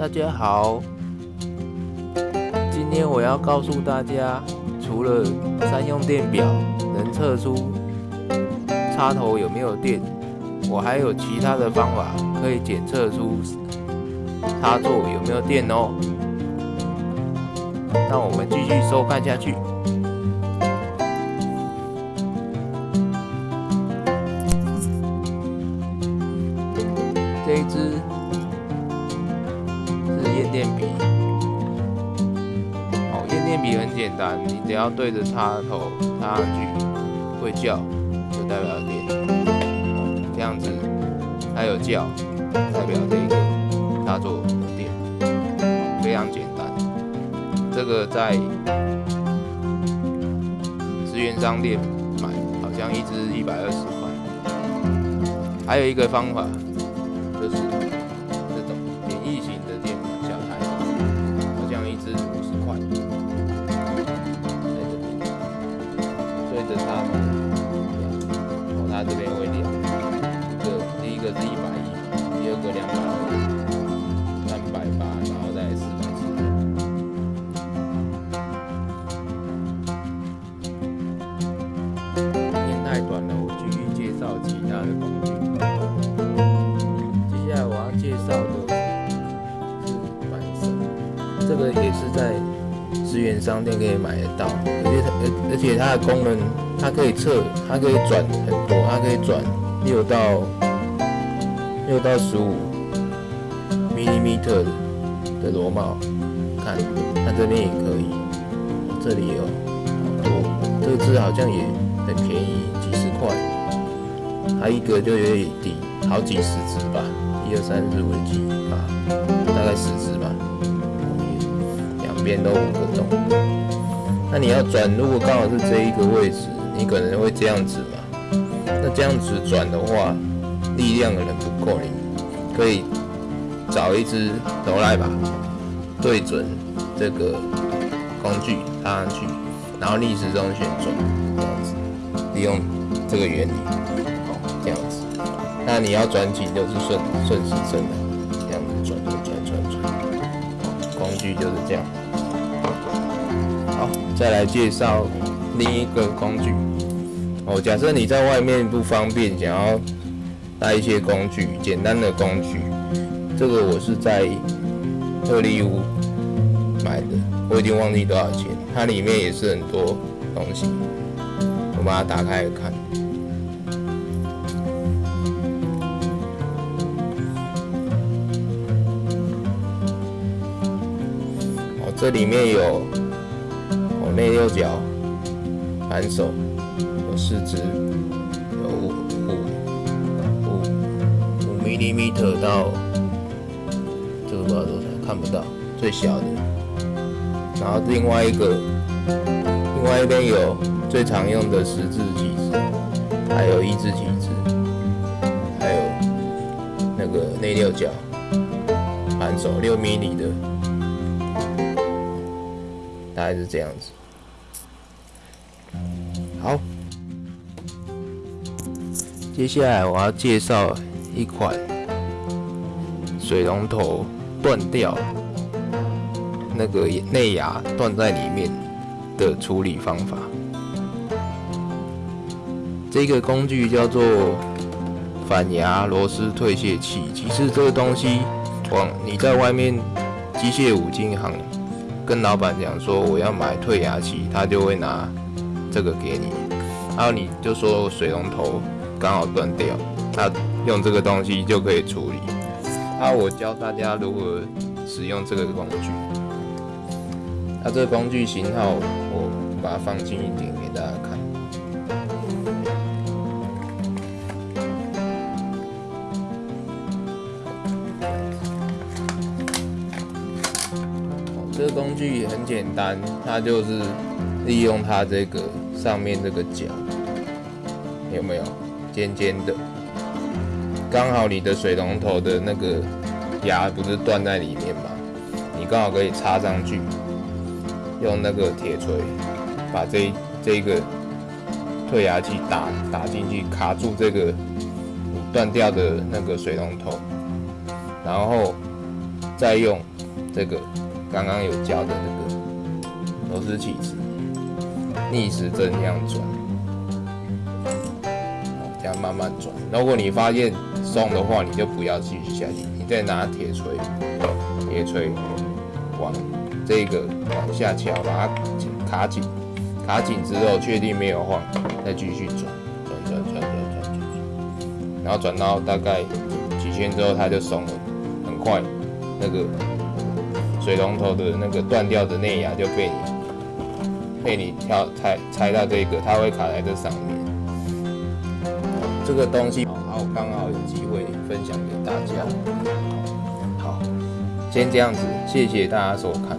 大家好，今天我要告诉大家，除了三用电表能测出插头有没有电，我还有其他的方法可以检测出插座有没有电哦。那我们继续收看下去。很简单，你只要对着插头插上去，会叫就代表电，这样子它有叫，代表这个插座有电，非常简单。这个在资源商店买，好像一支一百二十块。还有一个方法。就是着插头，哦，它这边会亮。这第一个是一百一，第二个两百二，三百八，然后再四百四。天太短了，我继续介绍其他的工具。接下来我要介绍的是扳手，这个也是在资源商店可以买得到，而且它而而且它的功能，它可以测，它可以转很多，它可以转六到六到十五毫米特的螺帽，看它这边也可以，这里有好多，这个字好像也很便宜，几十块，它一个就有点低，好几十只吧。一二三四五六七八，大概十只吧。边都五个钟。那你要转，如果刚好是这一个位置，你可能会这样子嘛。那这样子转的话，力量可能不够，你可以找一只头来把，对准这个工具插上去，然后逆时钟旋转，这样子，利用这个原理，这样子。那你要转紧就是顺顺时针的，这样子转转转转转，工具就是这样。好，再来介绍另一个工具。哦，假设你在外面不方便，想要带一些工具，简单的工具，这个我是在特利屋买的，我已经忘记多少钱。它里面也是很多东西，我把它打开来看。这里面有哦内六角扳手，有四支，有五五五五 millimeter 到这个不知道多少，看不到最小的。然后另外一个，另外一边有最常用的十字起子，还有一字起子，还有那个内六角扳手六 m m 的。大概是这样子。好，接下来我要介绍一款水龙头断掉，那个内牙断在里面的处理方法。这个工具叫做反牙螺丝退卸器。其实这个东西，往你在外面机械五金行。跟老板讲说我要买退牙器，他就会拿这个给你，然后你就说水龙头刚好断掉，他用这个东西就可以处理。啊，我教大家如何使用这个工具。它这个工具型号我把它放近一点工具也很简单，它就是利用它这个上面这个角，有没有尖尖的？刚好你的水龙头的那个牙不是断在里面吗？你刚好可以插上去，用那个铁锤把这这个退牙器打打进去，卡住这个断掉的那个水龙头，然后再用这个刚刚有教的那个螺丝起子逆时针这样转，这样慢慢转。如果你发现松的话，你就不要继续下去，你再拿铁锤，铁锤往这个往下敲，把它卡紧，卡紧之后确定没有晃，再继续，转转转转转转转，然后转到大概几圈之后，它就松了，很快，那个水龙头的那个断掉的内牙就被你被你挑拆拆到这个，它会卡在这上面。这个东西好，刚好有机会分享给大家。好，先这样子，谢谢大家收看。